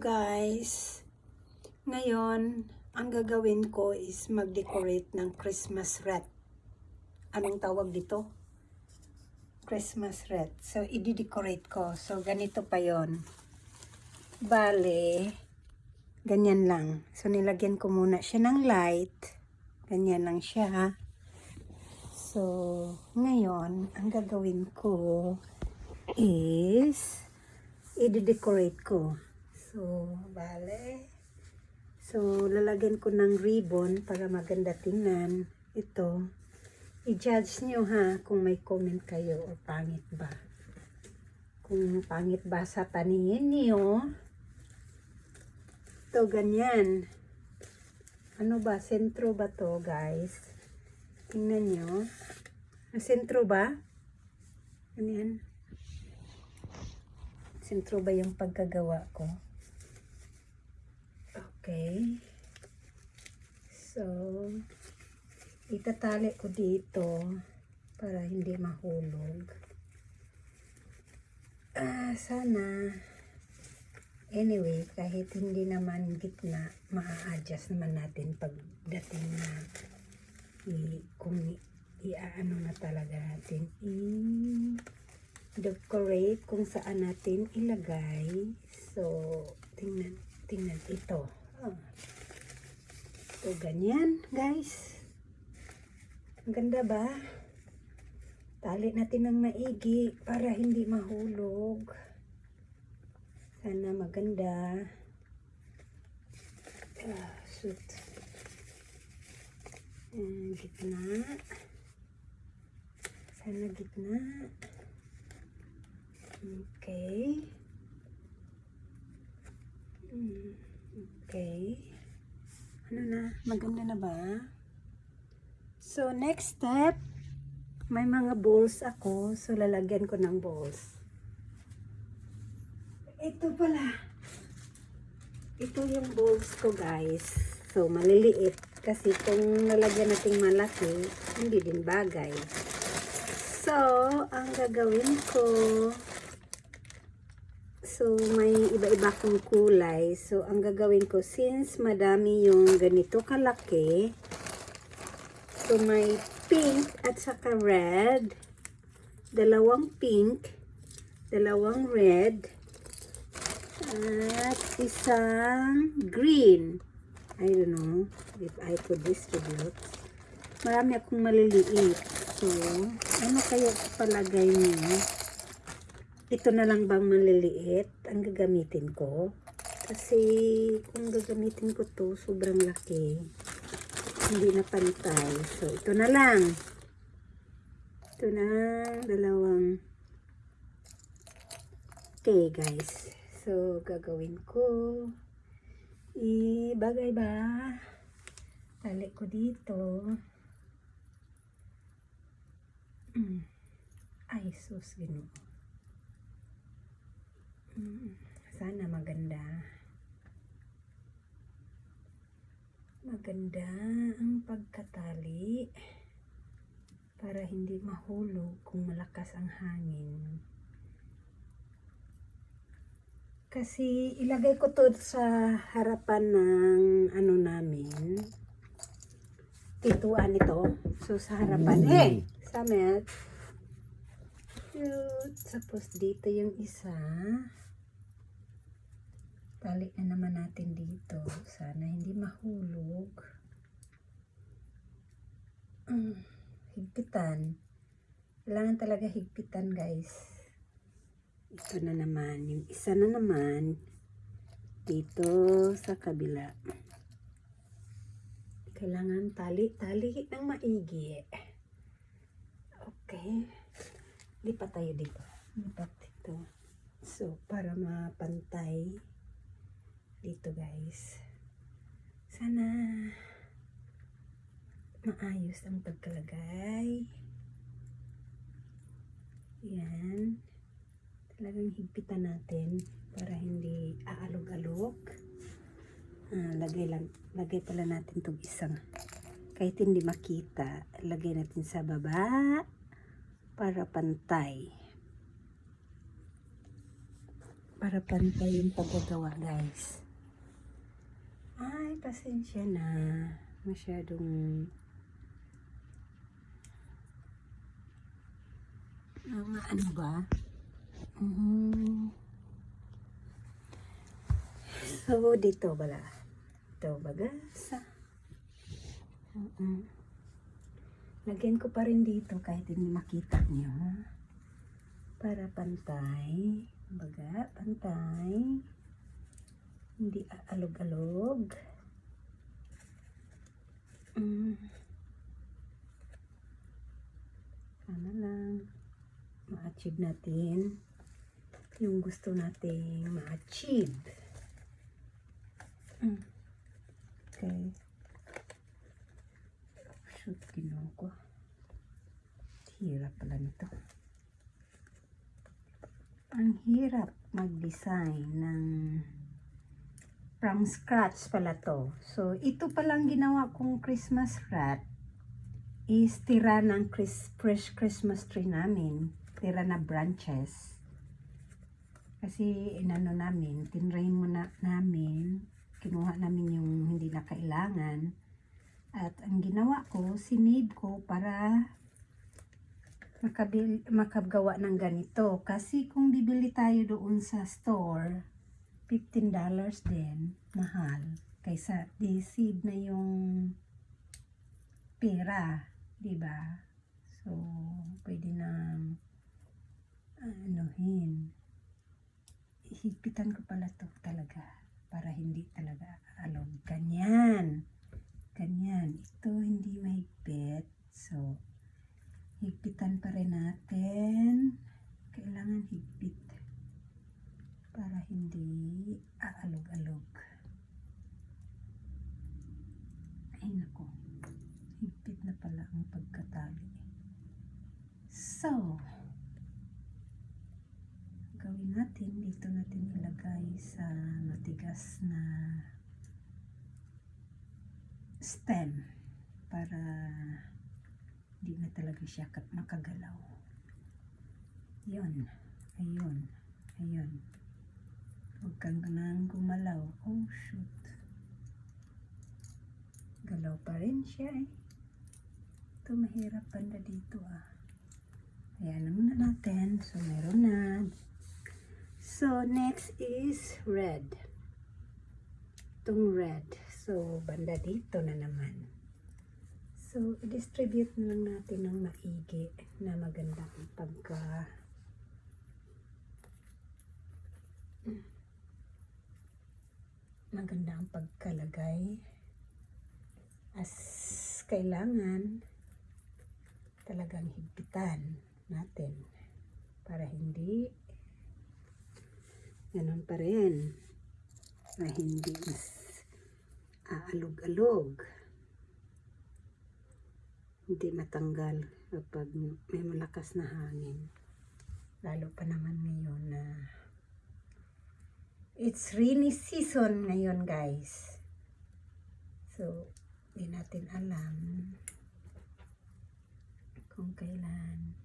guys, ngayon ang gagawin ko is mag-decorate ng Christmas wreath. Anong tawag dito? Christmas wreath. So, i-decorate ko. So, ganito pa yon. Bale, ganyan lang. So, nilagyan ko muna siya ng light. Ganyan lang siya. So, ngayon, ang gagawin ko is i-decorate ko. So, bale. So, lalagyan ko ng ribbon para maganda tingnan. Ito. I-judge nyo ha kung may comment kayo o pangit ba. Kung pangit ba sa paningin nyo. Ito, ganyan. Ano ba? Sentro ba to, guys? Tingnan nyo. Sentro ba? Ganyan. Sentro ba yung pagkagawa ko? Okay. So, itatali ko dito para hindi mahulog. Ah, sana. Anyway, kahit hindi naman gitna, maa-adjust naman natin pagdating na i, kung i- i-ano na talaga natin i decorate kung saan natin ilagay. So, tingnan, tingnan ito. Oh. So, ganyan, guys. Ang ganda ba? Tali natin ng maigi para hindi mahulog. Sana maganda. Ah, shoot. Ayan, gitna. Sana gitna. Okay. Mm, Okay. Ano na? Maganda na ba? So, next step, may mga balls ako. So, lalagyan ko ng balls. Ito pala. Ito yung balls ko, guys. So, maliliit. Kasi kung nalagyan nating malaki, hindi din bagay. So, ang gagawin ko, So, may iba-iba kong kulay. So, ang gagawin ko, since madami yung ganito kalaki, so may pink at saka red, dalawang pink, dalawang red, at isang green. I don't know if I could distribute. Marami akong maliliit. So, ano kaya palagay niyo? Ito na lang bang maliliit ang gagamitin ko? Kasi kung gagamitin ko to sobrang laki. Hindi na pantay. So ito na lang. Ito na. Dalawang okay guys. So gagawin ko. Ibagay ba? Tali ko dito. Mm. ay sus ginoo Sana maganda. Maganda ang pagkatali para hindi mahulog kung malakas ang hangin. Kasi ilagay ko to sa harapan ng ano namin. Pituan ito. So sa harapan. Eh! Samet. Cute. Tapos dito yung isa. Tali na naman natin dito. Sana hindi mahulog. Mm, higpitan. Kailangan talaga higpitan guys. Ito na naman. Yung isa na naman. Dito sa kabila. Kailangan tali. Tali ng maigi. Okay. Lipat tayo dito. Lipat dito. So, para mapantay dito guys. Sana maayos ang pagkalagay. Yan. Talagang higpitan natin para hindi aalog-alog. Ah, lagay lang, lagay pala natin itong isang kahit hindi makita, lagay natin sa baba para pantay. para pantay yung paggagawa guys. Pasensya na. Masyadong mga ano ba? Mhm. So, dito bala. Ito baga sa... Mm-mm. Lagyan ko pa rin dito kahit hindi makita niyo. Para pantay. Baga, pantay. Hindi aalog-alog. Mm. Sana lang ma-achieve natin yung gusto nating ma-achieve. Mm. Okay. Shoot, ginawa ko. Hirap pala nito. Ang hirap mag-design ng from scratch pala to. So, ito palang ginawa kong Christmas wreath is tira ng Chris, fresh Christmas tree namin. Tira na branches. Kasi inano namin, tinrain mo na namin, kinuha namin yung hindi na kailangan. At ang ginawa ko, sinave ko para makabil, makagawa ng ganito. Kasi kung bibili tayo doon sa store, $15 din, mahal. Kaysa di-save na yung pera, di ba? So, pwede na anuhin. Higpitan ko pala to talaga para hindi talaga alog. Ganyan. Ganyan. Ito hindi mahigpit. So, higpitan pa rin natin. Kailangan higpit para hindi aalog-alog. Ay nako, higpit na pala ang pagkatali. So, gawin natin, dito natin ilagay sa matigas na stem para hindi na talaga siya makagalaw. Yun, ayun, ayun. Huwag kang nang gumalaw. Oh, shoot. Galaw pa rin siya eh. Ito mahirap banda dito ah. Ayan na natin. So, meron na. So, next is red. Itong red. So, banda dito na naman. So, i-distribute na lang natin ng maigi na maganda pagka maganda ang pagkalagay. As kailangan talagang higpitan natin para hindi ganun pa rin na hindi mas aalog-alog. Hindi matanggal kapag may malakas na hangin. Lalo pa naman ngayon na It's rainy season ngayon, guys. So, di natin alam kung kailan.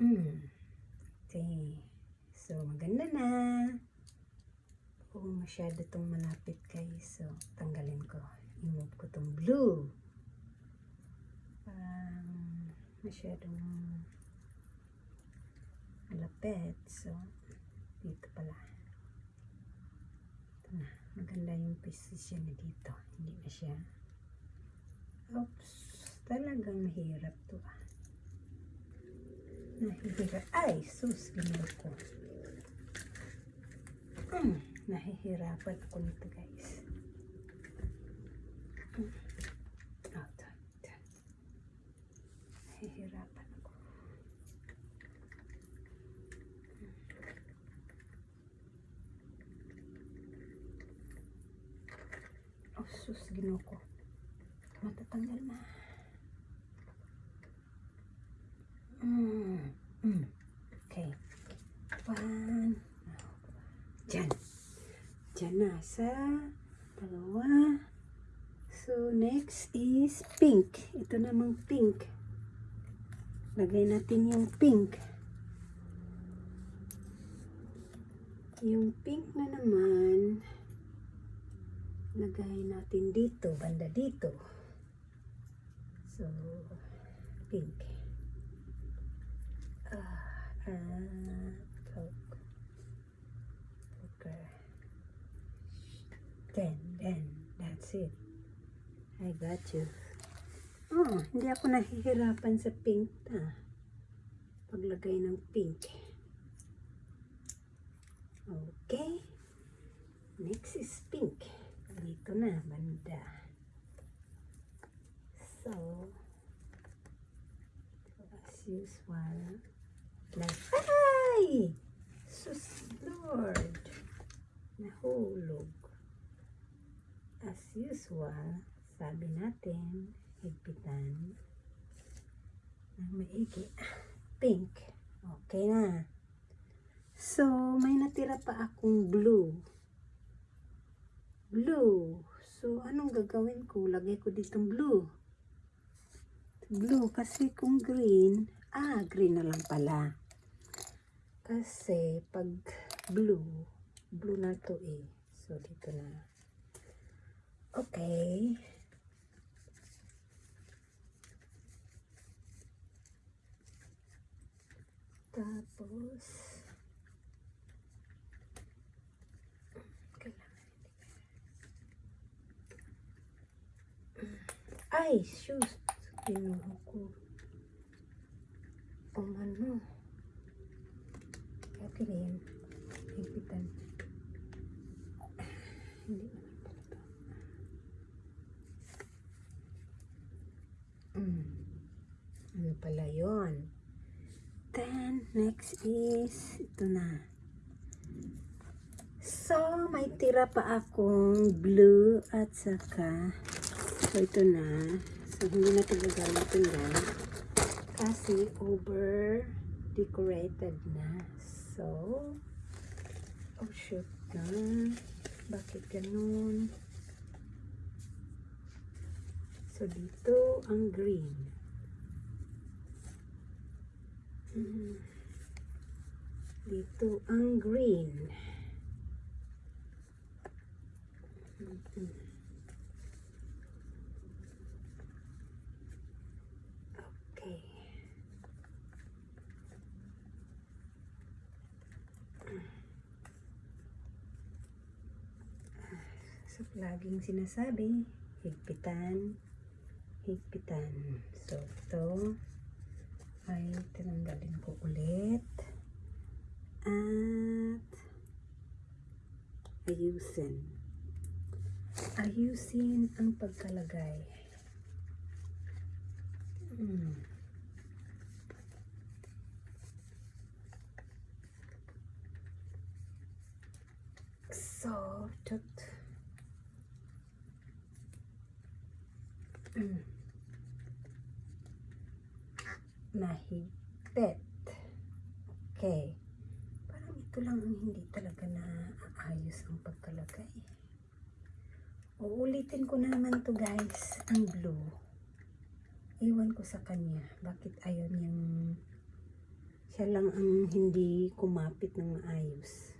Mm. Okay. So, maganda na. Oo, masyado tong malapit, guys. So, tanggalin ko. I-move ko tong blue. Parang masyadong malapit. So, dito pala. Ito na. Maganda yung position na dito. Hindi na siya. Oops. Talagang mahirap to ah. Nahihirap. Ay, sus. Ginawa ko. Hmm. Nahihirapan ako nito guys. Hmm. Oh, ito. Ito. Nahihirapan ako. Oh, sus, ginawa ko. Matatanggal na. Mm. Mm. Okay. One. Diyan. Diyan na sa dalawa. So, next is pink. Ito namang pink. Lagay natin yung pink. Yung pink na naman, lagay natin dito, banda dito. So, pink. Ah, ah, coke. 10. Then, that's it. I got you. Oh, hindi ako nahihirapan sa pink ta. Paglagay ng pink. Okay. Next is pink. Dito na, banda. So, as usual, like, ay! Sus, Lord! Nahulog. As usual, sabi natin, higpitan ng maigi. Pink. Okay na. So, may natira pa akong blue. Blue. So, anong gagawin ko? Lagay ko ditong blue. Blue kasi kung green, ah, green na lang pala. Kasi pag blue, blue na to eh. So, dito na. Okay. Tapos, Ay, shoes. Kinuha ko. O ano. Okay na yan. Higpitan. 10 pala yun. 10. Next is, ito na. So, may tira pa akong blue at saka, so ito na. So, hindi na tagagamit ito na. Kasi over decorated na. So, oh shoot na. Bakit ganun? So, dito ang green. Mhm. Dito ang green. Okay. So, laging sinasabi, higpitan, higpitan. So, ito, ay tinanggalin ko ulit. At ayusin. Ayusin ang pagkalagay. Hmm. so tut Hmm. mahigpit. Okay. Parang ito lang ang hindi talaga na aayos ang pagkalagay. Uulitin ko na naman to guys, ang blue. Iwan ko sa kanya. Bakit ayaw niyang siya lang ang hindi kumapit ng maayos.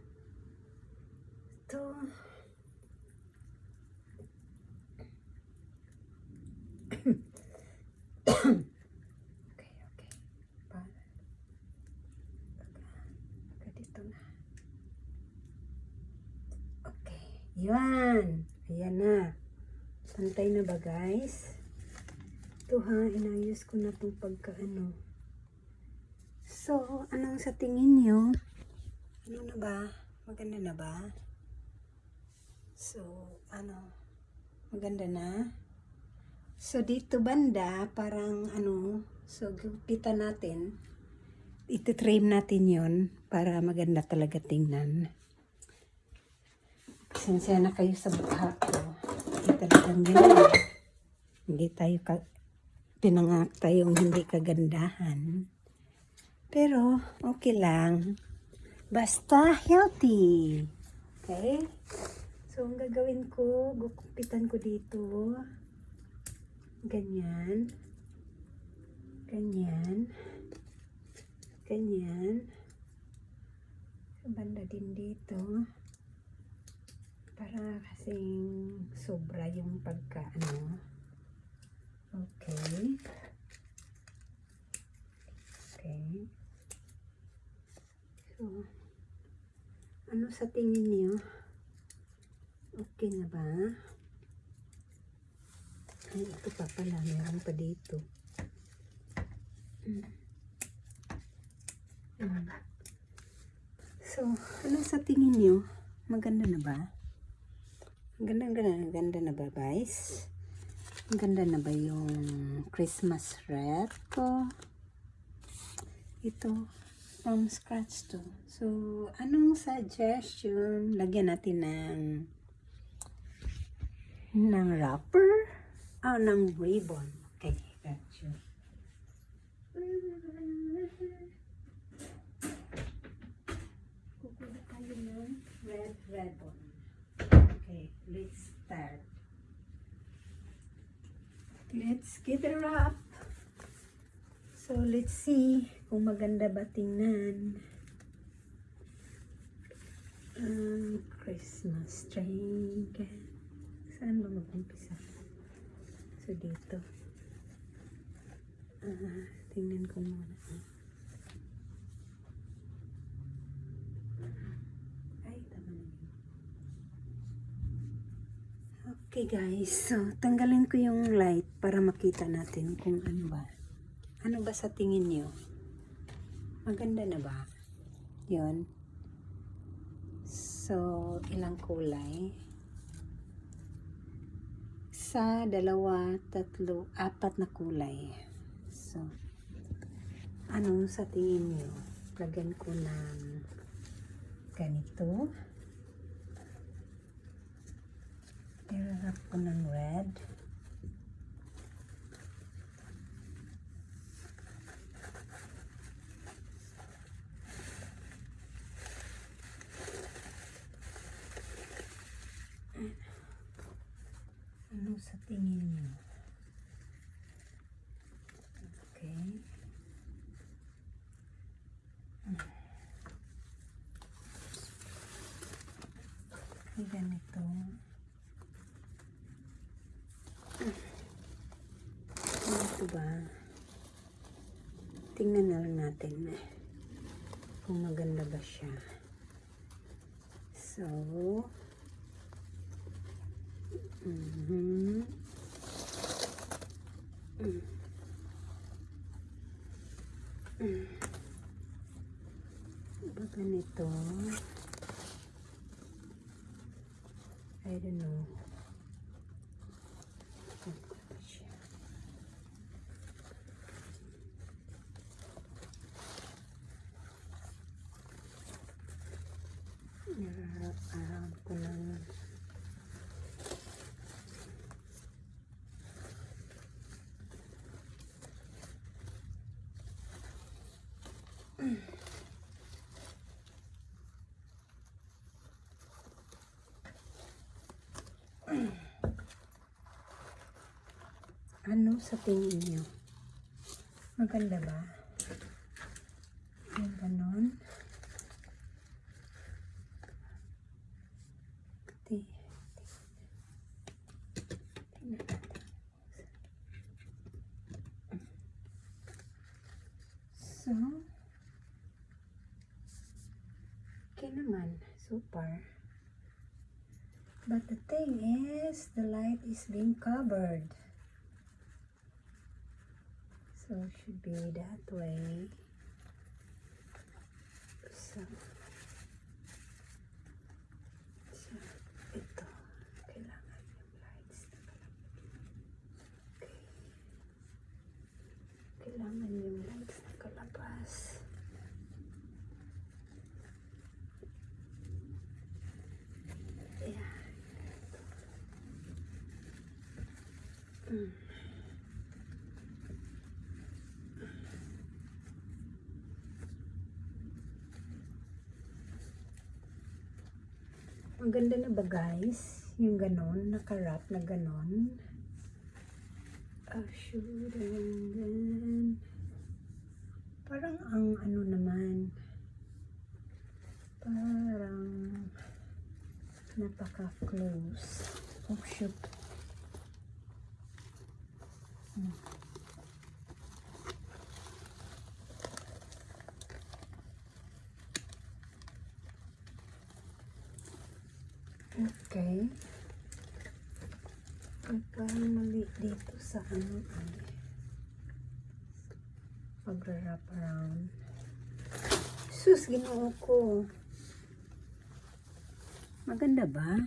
Ito. Okay, okay. Para. Baka dito na. Okay. Yan. Ayan na. Pantay na ba guys? Ito ha, inayos ko na itong pagkaano. So, anong sa tingin nyo? Ano na ba? Maganda na ba? So, ano? Maganda na? So, dito banda, parang ano, so gupitan natin. Iti-trim natin yon para maganda talaga tingnan. Sensya na kayo sa mukha ko. Hindi talagang ganyan. Hindi tayo ka, pinangak tayong hindi kagandahan. Pero, okay lang. Basta healthy. Okay? So, ang gagawin ko, gukupitan ko dito. Ganyan. Ganyan. Ganyan. Banda din dito. Para kasing sobra yung pagka ano. Okay. Okay. So, ano sa tingin niyo? Okay na ba? Ay, ito pa pala. Meron pa dito. Mm. Mm. So, ano sa tingin niyo? Maganda na ba? Ang ganda, ang ganda, ang ganda na ba, guys? Ang ganda na ba yung Christmas wreath ko? Ito, from scratch to. So, anong suggestion? Lagyan natin ng ng wrapper? Ah, ng ribbon. Okay, gotcha. Kukuha tayo ng red ribbon. Okay, let's start. Let's get it wrap. So, let's see kung maganda ba tingnan. Ang Christmas tree. Saan ba mag-umpisa? So, dito. Ah, tingnan ko muna. Ay, tama na yun. Okay guys, so tanggalin ko yung light para makita natin kung ano ba. Ano ba sa tingin nyo? Maganda na ba? Yun. So, ilang kulay? Isa, dalawa, tatlo, apat na kulay. So, ano sa tingin nyo? Lagyan ko ng ganito. Ilalap ko ng red. Ano sa tingin niyo? Okay. Ay, ganito. Ano ba? Tingnan na lang natin eh. Kung maganda ba siya. So, mhm. Mm. Mm. Ba ganito? I don't know. Maganda ba siya? Nararam ko ng Ano sa tingin niyo? Maganda ba? Yung ganon? So, okay naman. Super. But the thing is, the light is being covered. So, it should be that way. So, so ito. Kailangan yung lights na kalabas. Okay. Kailangan yung lights na kalabas. Ayan. Mm. Ang ganda na ba guys? Yung ganon, nakarap na ganon. Oh, shoot. And then, parang ang ano naman, Parang napaka-close. Oh, shoot. Hmm. Okay. Ay, parang dito sa ano ay pag-wrap around. Sus, ginoo ko. Maganda ba?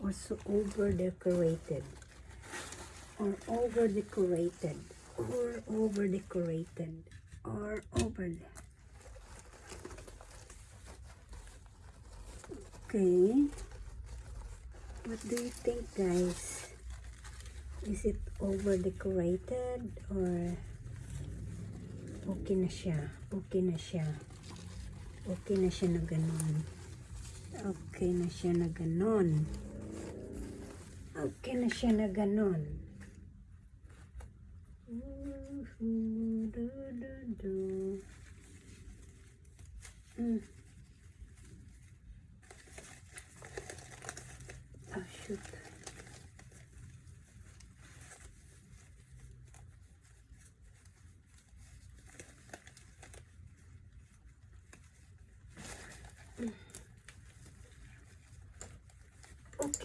Or so over-decorated? Or over-decorated? Or over-decorated? Or over Okay. What do you think, guys? Is it over-decorated or okay na siya? Okay na siya. Okay na siya na ganun. Okay na siya na ganun. Okay na siya na ganun. Ooh, do, do, do. Mm. Oh, shoot.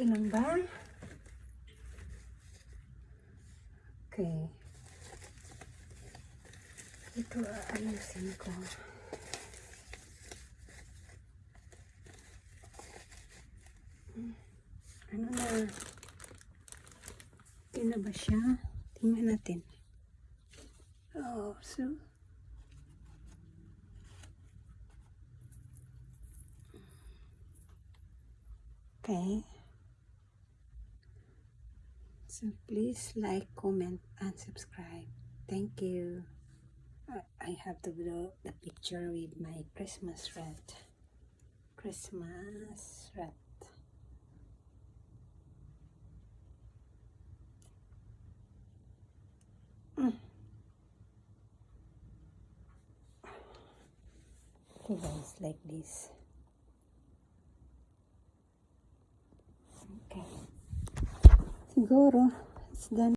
Okay lang ba? Okay. Ito aayusin ko. Ano na? Okay na ba siya? Tingnan natin. Oh, so... Okay. So please like, comment, and subscribe. Thank you. I- have to do the picture with my Christmas red Christmas red Mm. Okay guys, like this. Okay. Siguro, it's done.